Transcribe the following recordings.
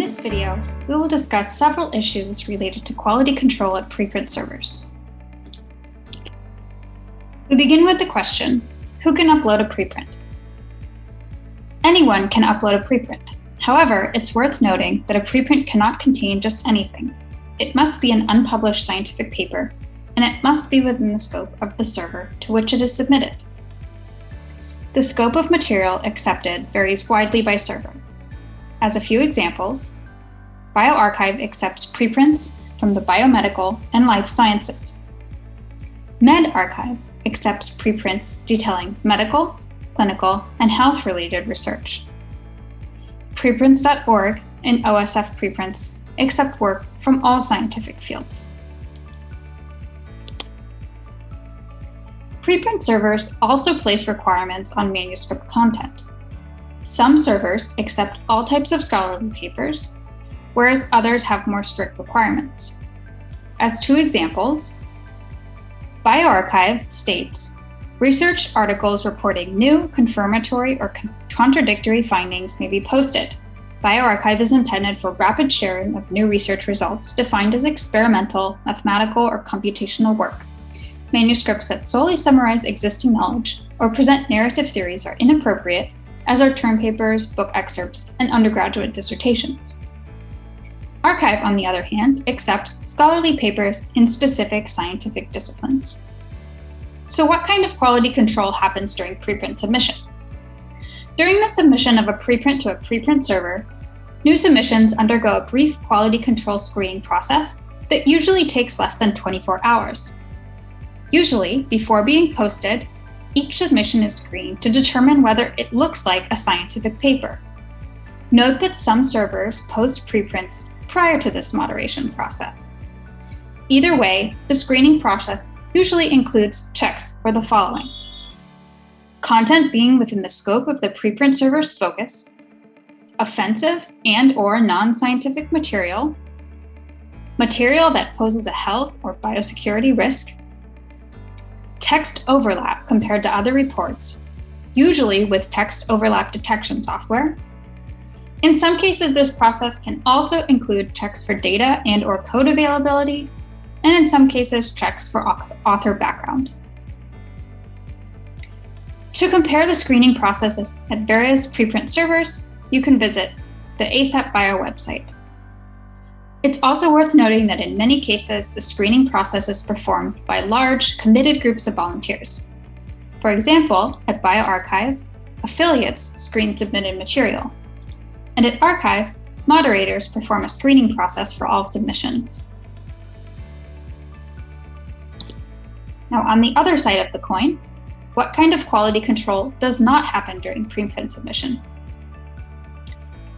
this video, we will discuss several issues related to quality control at preprint servers. We begin with the question, who can upload a preprint? Anyone can upload a preprint. However, it's worth noting that a preprint cannot contain just anything. It must be an unpublished scientific paper, and it must be within the scope of the server to which it is submitted. The scope of material accepted varies widely by server. As a few examples, bioRxiv accepts preprints from the biomedical and life sciences. medRxiv accepts preprints detailing medical, clinical, and health-related research. Preprints.org and OSF preprints accept work from all scientific fields. Preprint servers also place requirements on manuscript content. Some servers accept all types of scholarly papers, whereas others have more strict requirements. As two examples, bioRxiv states, research articles reporting new, confirmatory, or con contradictory findings may be posted. bioRxiv is intended for rapid sharing of new research results defined as experimental, mathematical, or computational work. Manuscripts that solely summarize existing knowledge or present narrative theories are inappropriate as are term papers, book excerpts, and undergraduate dissertations. arXiv, on the other hand, accepts scholarly papers in specific scientific disciplines. So what kind of quality control happens during preprint submission? During the submission of a preprint to a preprint server, new submissions undergo a brief quality control screening process that usually takes less than 24 hours. Usually, before being posted, each submission is screened to determine whether it looks like a scientific paper. Note that some servers post preprints prior to this moderation process. Either way, the screening process usually includes checks for the following. Content being within the scope of the preprint server's focus, offensive and or non-scientific material, material that poses a health or biosecurity risk, text overlap compared to other reports, usually with text overlap detection software. In some cases, this process can also include checks for data and or code availability, and in some cases, checks for author background. To compare the screening processes at various preprint servers, you can visit the ASAPbio website. It's also worth noting that in many cases, the screening process is performed by large, committed groups of volunteers. For example, at bioRxiv, affiliates screen submitted material. And at arXiv, moderators perform a screening process for all submissions. Now, on the other side of the coin, what kind of quality control does not happen during preprint submission?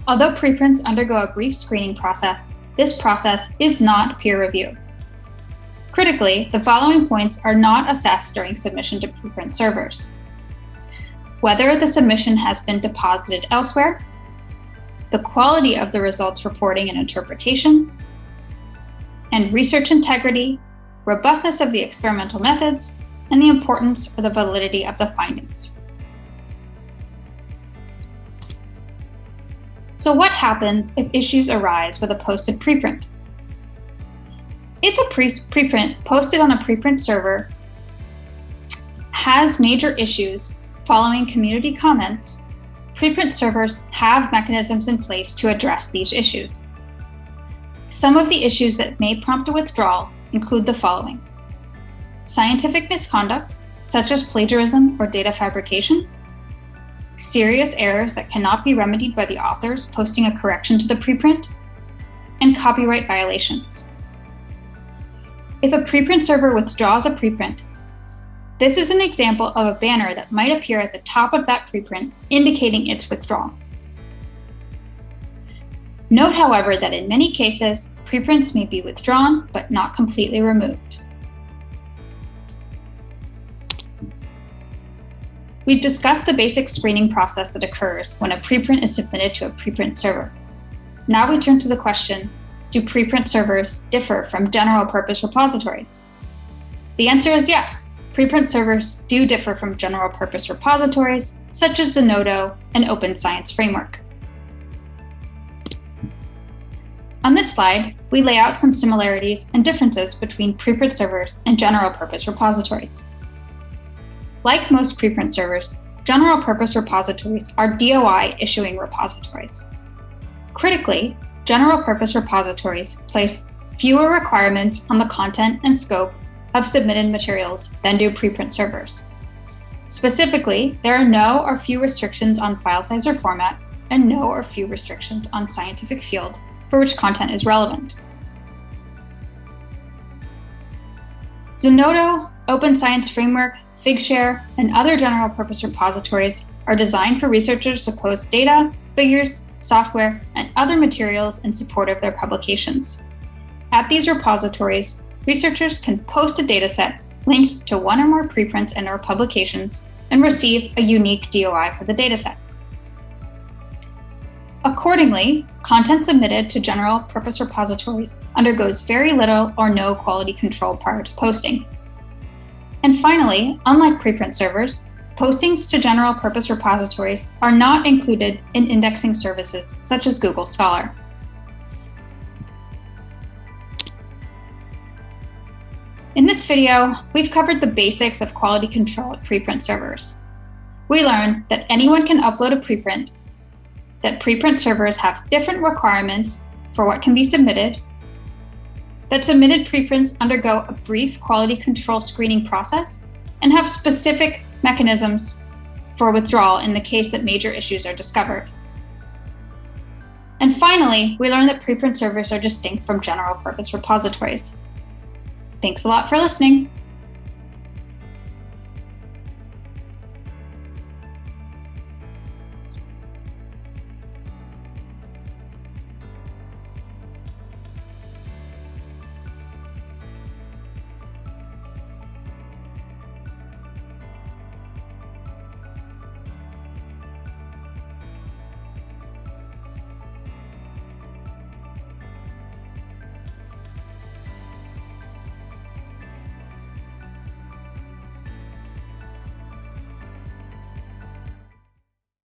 Although preprints undergo a brief screening process, this process is not peer review. Critically, the following points are not assessed during submission to preprint servers. Whether the submission has been deposited elsewhere, the quality of the results reporting and interpretation, and research integrity, robustness of the experimental methods, and the importance or the validity of the findings. So what happens if issues arise with a posted preprint? If a pre preprint posted on a preprint server has major issues following community comments, preprint servers have mechanisms in place to address these issues. Some of the issues that may prompt a withdrawal include the following. Scientific misconduct, such as plagiarism or data fabrication, serious errors that cannot be remedied by the authors posting a correction to the preprint, and copyright violations. If a preprint server withdraws a preprint, this is an example of a banner that might appear at the top of that preprint indicating its withdrawal. Note, however, that in many cases, preprints may be withdrawn but not completely removed. We've discussed the basic screening process that occurs when a preprint is submitted to a preprint server. Now we turn to the question, do preprint servers differ from general purpose repositories? The answer is yes. Preprint servers do differ from general purpose repositories, such as Zenodo and Open Science Framework. On this slide, we lay out some similarities and differences between preprint servers and general purpose repositories. Like most preprint servers, general purpose repositories are DOI issuing repositories. Critically, general purpose repositories place fewer requirements on the content and scope of submitted materials than do preprint servers. Specifically, there are no or few restrictions on file size or format, and no or few restrictions on scientific field for which content is relevant. Zenodo, Open Science Framework, Figshare, and other general purpose repositories are designed for researchers to post data, figures, software, and other materials in support of their publications. At these repositories, researchers can post a dataset linked to one or more preprints and or publications and receive a unique DOI for the dataset. Accordingly, content submitted to general purpose repositories undergoes very little or no quality control prior to posting. And finally, unlike preprint servers, postings to general purpose repositories are not included in indexing services such as Google Scholar. In this video, we've covered the basics of quality control at preprint servers. We learned that anyone can upload a preprint, that preprint servers have different requirements for what can be submitted, that submitted preprints undergo a brief quality control screening process, and have specific mechanisms for withdrawal in the case that major issues are discovered. And finally, we learned that preprint servers are distinct from general purpose repositories. Thanks a lot for listening.